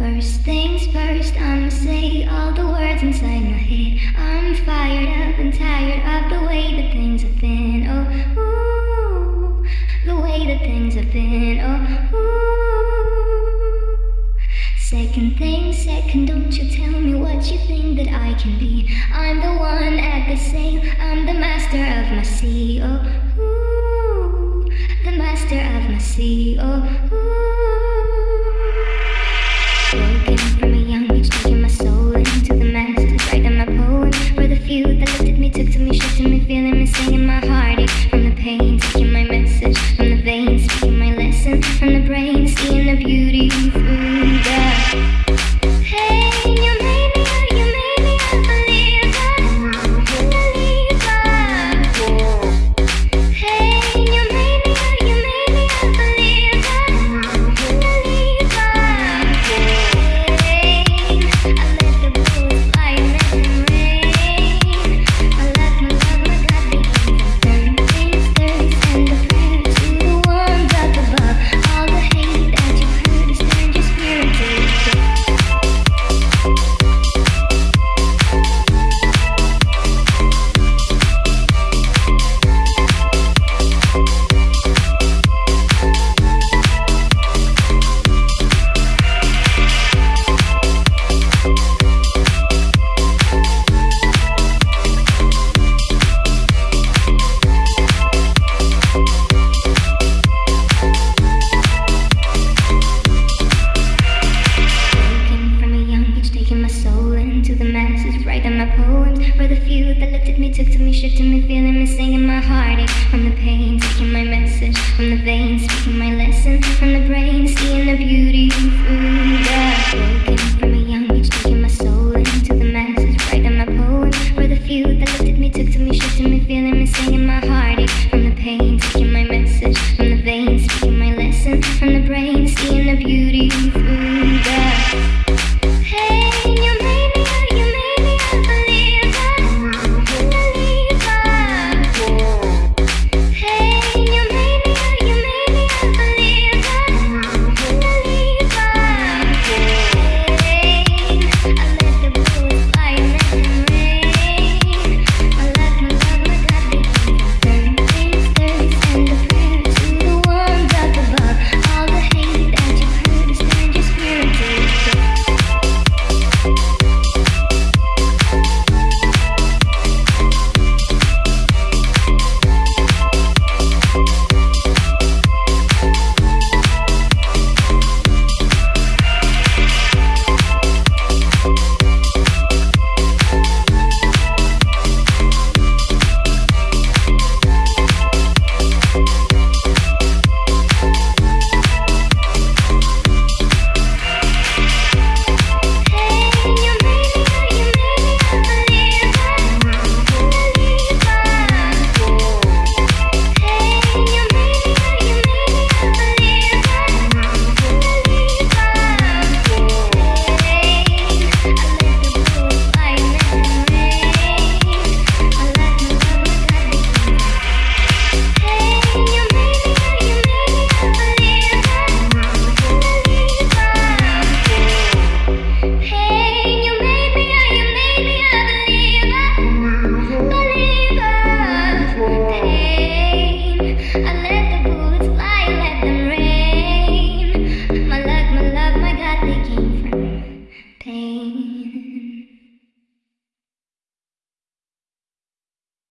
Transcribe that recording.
First things first, I'ma say all the words inside my head. I'm fired up and tired of the way that things have been. Oh, ooh, the way that things have been. Oh, ooh. Second thing, second, don't you tell me what you think that I can be. I'm the one at the sail, I'm the master of my sea. Oh, ooh, the master of my sea. Oh, ooh. matches, write my poems For the few that looked at me, took to me, shifted me, feeling me, singing my heartache From the pain, taking my message from the veins Speaking my lesson. From the brain, seeing the beauty through the broken